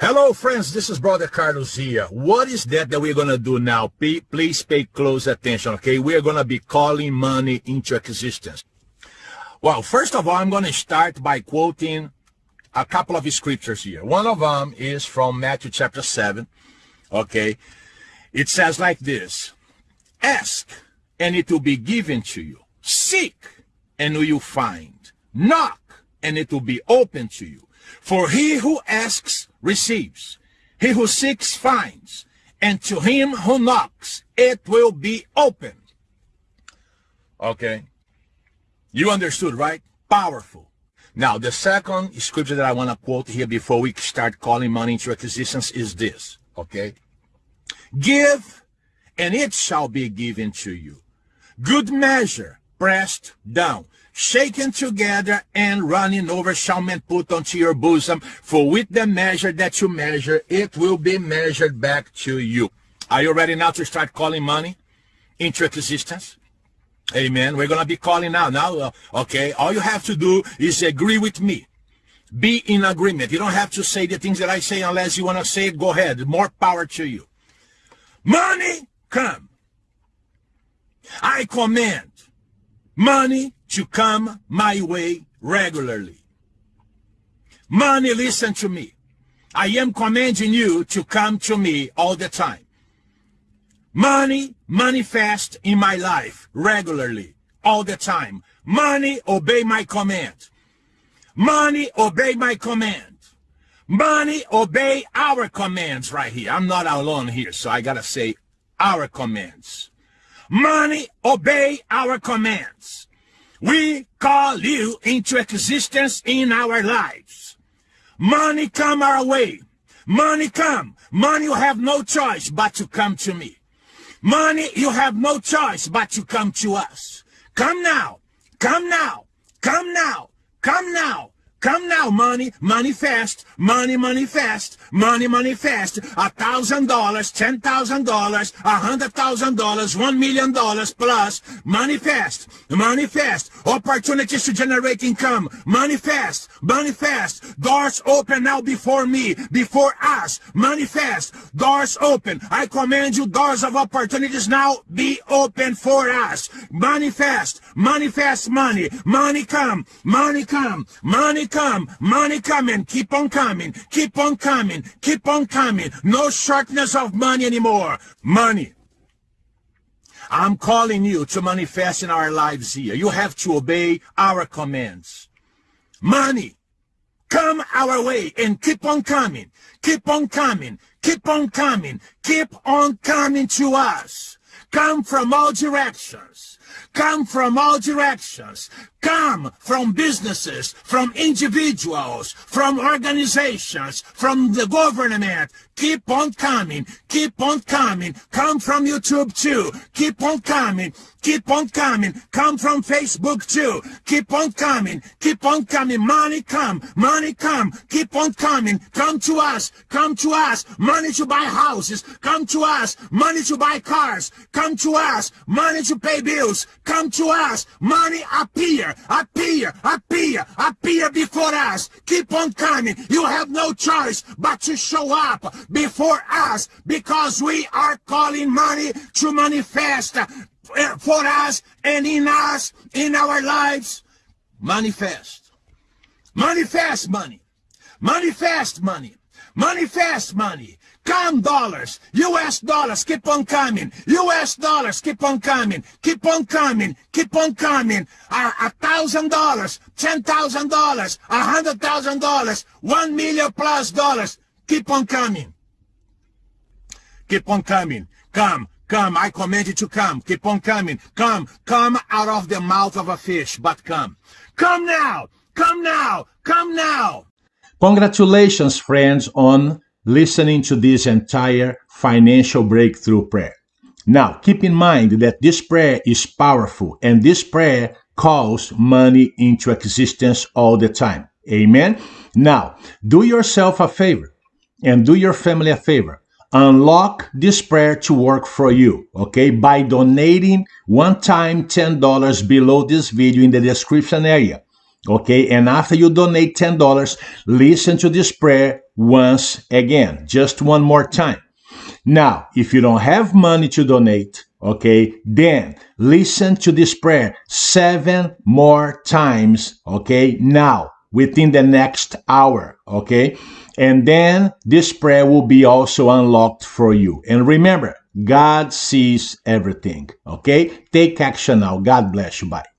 Hello, friends. This is Brother Carlos here. What is that that we're going to do now? Please pay close attention, okay? We're going to be calling money into existence. Well, first of all, I'm going to start by quoting a couple of scriptures here. One of them is from Matthew chapter 7, okay? It says like this, Ask, and it will be given to you. Seek, and you will find. Knock, and it will be open to you. For he who asks receives, he who seeks finds, and to him who knocks it will be open. Okay. You understood, right? Powerful. Now, the second scripture that I want to quote here before we start calling money into existence is this, okay? Give, and it shall be given to you. Good measure, pressed down, shaken together and running over shall men put unto your bosom. For with the measure that you measure, it will be measured back to you. Are you ready now to start calling money into existence? Amen. We're going to be calling now. Now, uh, okay, all you have to do is agree with me. Be in agreement. You don't have to say the things that I say unless you want to say it. Go ahead. More power to you. Money, come. I command money to come my way regularly. Money, listen to me. I am commanding you to come to me all the time. Money manifest in my life regularly, all the time. Money obey my command. Money obey my command. Money obey our commands right here. I'm not alone here, so I gotta say our commands. Money obey our commands. We call you into existence in our lives. Money come our way. Money come. Money you have no choice but to come to me. Money you have no choice but to come to us. Come now. Come now. Come now. Come now. Come now, money, money fast, money, money fast, money, money fast. A thousand dollars, ten thousand dollars, a hundred thousand dollars, one million dollars plus. Money fast, money fast. Opportunities to generate income. Money fast, money fast. Doors open now before me, before us. Money fast, doors open. I command you, doors of opportunities now be open for us. Money fast, money fast, money, money come, money come, money come, money coming, keep on coming, keep on coming, keep on coming. No shortness of money anymore. Money. I'm calling you to manifest in our lives here. You have to obey our commands. Money. Come our way and keep on coming. Keep on coming. Keep on coming. Keep on coming to us. Come from all directions. Come from all directions come from businesses, from individuals, from organizations, from the government. Keep on coming. Keep on coming. Come from YouTube too. Keep on coming. Keep on coming. Come from Facebook too. Keep on coming. Keep on coming. Money come. Money come. Keep on coming. Come to us. Come to us. Money to buy houses. Come to us. Money to buy cars. Come to us. Money to pay bills. Come to us. Money appear appear, appear, appear before us. Keep on coming. You have no choice but to show up before us because we are calling money to manifest eh, for us and in us, in our lives. Manifest. Manifest money. Manifest money. Manifest money. Come dollars, US dollars, keep on coming. US dollars, keep on coming. Keep on coming. Keep on coming. A thousand dollars, ten thousand dollars, a hundred thousand dollars, one million plus dollars. Keep on coming. Keep on coming. Come, come. I command you to come. Keep on coming. Come, come out of the mouth of a fish, but come. Come now. Come now. Come now. Congratulations, friends, on listening to this entire financial breakthrough prayer. Now, keep in mind that this prayer is powerful and this prayer calls money into existence all the time. Amen. Now, do yourself a favor and do your family a favor. Unlock this prayer to work for you, okay, by donating one time $10 below this video in the description area. Okay, and after you donate $10, listen to this prayer once again, just one more time. Now, if you don't have money to donate, okay, then listen to this prayer seven more times, okay, now within the next hour, okay? And then this prayer will be also unlocked for you. And remember, God sees everything, okay? Take action now. God bless you. Bye.